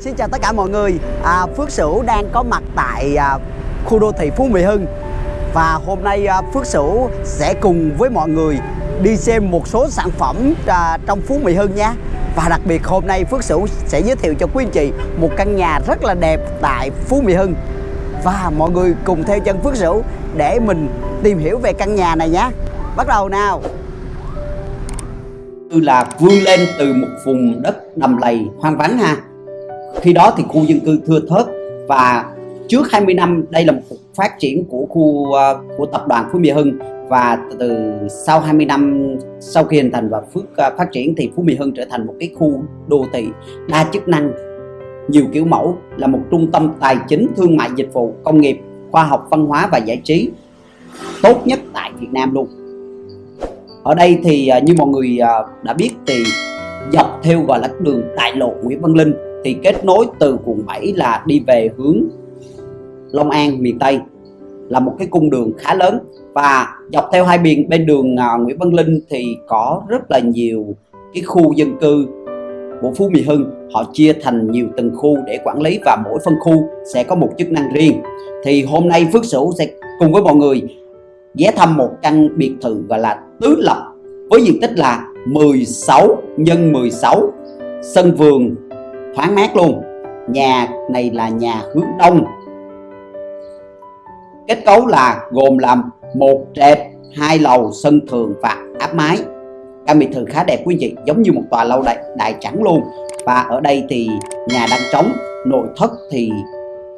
Xin chào tất cả mọi người. À, Phước Sửu đang có mặt tại à, khu đô thị Phú Mỹ Hưng. Và hôm nay à, Phước Sửu sẽ cùng với mọi người đi xem một số sản phẩm à, trong Phú Mỹ Hưng nha Và đặc biệt hôm nay Phước Sửu sẽ giới thiệu cho quý anh chị một căn nhà rất là đẹp tại Phú Mỹ Hưng. Và mọi người cùng theo chân Phước Sửu để mình tìm hiểu về căn nhà này nhé. Bắt đầu nào. Là vươn lên từ một vùng đất đầm lầy hoang vắng ha khi đó thì khu dân cư thưa thớt và trước 20 năm, đây là một phát triển của khu ờ, của tập đoàn Phú Mỹ Hưng và từ sau 20 năm sau khi hình thành và phước ờ, phát triển thì Phú Mỹ Hưng trở thành một cái khu đô thị đa chức năng, nhiều kiểu mẫu, là một trung tâm tài chính, thương mại, dịch vụ, công nghiệp, khoa học, văn hóa và giải trí tốt nhất tại Việt Nam luôn. Ở đây thì ờ, như mọi người đã biết thì dọc theo gọi là đường đại lộ Nguyễn Văn Linh thì kết nối từ quận 7 là đi về hướng Long An, miền Tây. Là một cái cung đường khá lớn. Và dọc theo hai biển, bên đường à, Nguyễn Văn Linh thì có rất là nhiều cái khu dân cư của Phú Mỹ Hưng. Họ chia thành nhiều từng khu để quản lý và mỗi phân khu sẽ có một chức năng riêng. Thì hôm nay Phước Sửu sẽ cùng với mọi người ghé thăm một căn biệt thự gọi là tứ lập, với diện tích là 16 nhân 16 sân vườn thoáng mát luôn. Nhà này là nhà hướng đông. Kết cấu là gồm làm một trệt hai lầu sân thượng và áp mái. Căn biệt thự khá đẹp quý vị giống như một tòa lâu đại, đại trắng luôn. Và ở đây thì nhà đang trống nội thất thì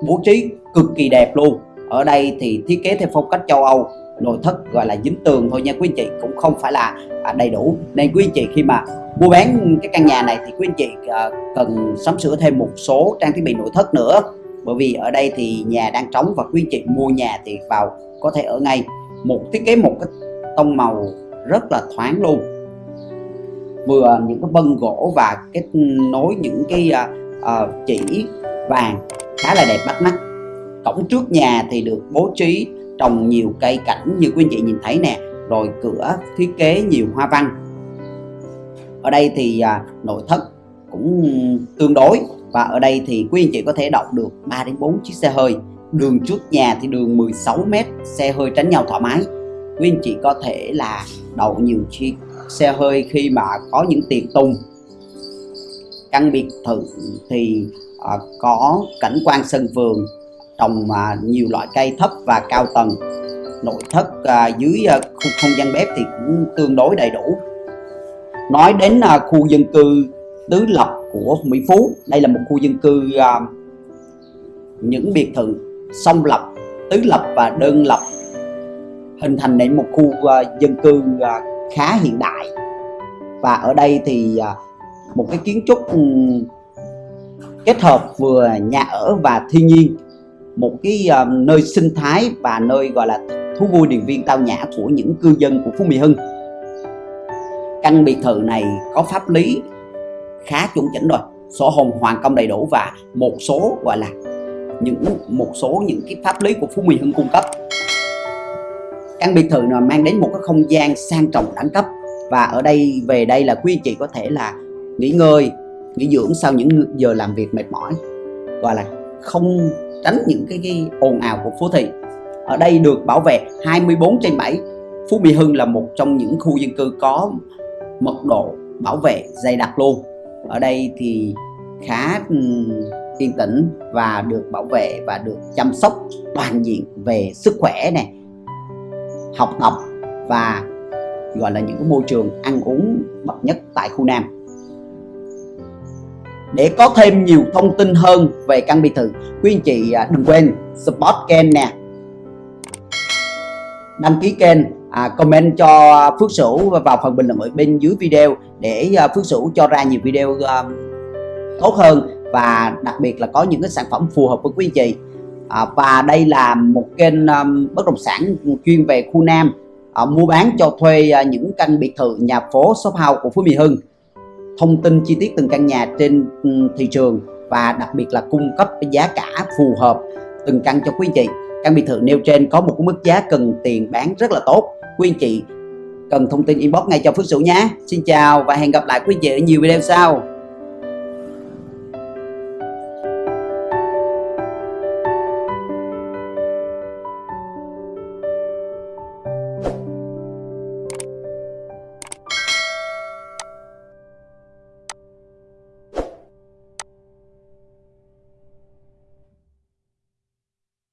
bố trí cực kỳ đẹp luôn. Ở đây thì thiết kế theo phong cách châu Âu nội thất gọi là dính tường thôi nha quý anh chị cũng không phải là à, đầy đủ. Nên quý anh chị khi mà mua bán cái căn nhà này thì quý anh chị ờ, cần sắm sửa thêm một số trang thiết bị nội thất nữa. Bởi vì ở đây thì nhà đang trống và quý anh chị mua nhà thì vào có thể ở ngay. Một thiết kế một cái tông màu rất là thoáng luôn. Vừa những cái bân gỗ và kết nối những cái uh, chỉ vàng khá là đẹp bắt mắt. Cổng trước nhà thì được bố trí trồng nhiều cây cảnh như quý anh chị nhìn thấy nè rồi cửa thiết kế nhiều hoa văn. Ở đây thì à, nội thất cũng tương đối và ở đây thì quý anh chị có thể đậu được 3 đến 4 chiếc xe hơi. Đường trước nhà thì đường 16 m xe hơi tránh nhau thoải mái. Quý anh chị có thể là đậu nhiều chiếc xe hơi khi mà có những tiệc tùng. Căn biệt thự thì à, có cảnh quan sân vườn trồng à, nhiều loại cây thấp và cao tầng. Nội thất à, dưới à, khu không gian bếp thì cũng tương đối đầy đủ. Nói đến khu dân cư tứ lập của Mỹ Phú đây là một khu dân cư những biệt thự song lập tứ lập và đơn lập hình thành nên một khu dân cư khá hiện đại. Và ở đây thì một cái kiến trúc um, kết hợp vừa nhà ở và thiên nhiên một cái uh, nơi sinh thái và nơi gọi là thú vui điền viên tao nhã của những cư dân của Phú Mỹ Hưng. Căn biệt thự này có pháp lý khá chuẩn chỉnh rồi sổ hồng hoàn công đầy đủ và một số gọi là những một số những cái pháp lý của Phú Mỹ Hưng cung cấp. Căn biệt thự này mang đến một cái không gian sang trọng đẳng cấp và ở đây về đây là quý anh chị có thể là nghỉ ngơi nghỉ dưỡng sau những giờ làm việc mệt mỏi. Gọi là không tránh những cái, cái ồn ào của phố thị. Ở đây được bảo vệ 24 trên 7 Phú Mỹ Hưng là một trong những khu dân cư có mật độ bảo vệ dày đặc luôn. Ở đây thì khá yên tĩnh và được bảo vệ và được chăm sóc toàn diện về sức khỏe này học tập và gọi là những cái môi trường ăn uống bậc nhất tại khu Nam để có thêm nhiều thông tin hơn về căn biệt thự quý anh chị à, đừng quên support kênh nè. Đăng ký kênh à, comment cho Phước Sửu vào phần bình luận ở bên dưới video để à, Phước Sửu cho ra nhiều video à, tốt hơn và đặc biệt là có những cái sản phẩm phù hợp với quý anh chị. À, và đây là một kênh um, bất động sản chuyên về khu Nam. À, mua bán cho thuê à, những căn biệt thự nhà phố shop house của Phú Mỹ Hưng thông tin chi tiết từng căn nhà trên ừ, thị trường và đặc biệt là cung cấp giá cả phù hợp từng căn cho quý anh chị. Căn biệt thự nêu trên có một mức giá cần tiền bán rất là tốt. Quý anh chị cần thông tin inbox ngay cho Phước Sửu nhé. Xin chào và hẹn gặp lại quý anh chị ở nhiều video sau.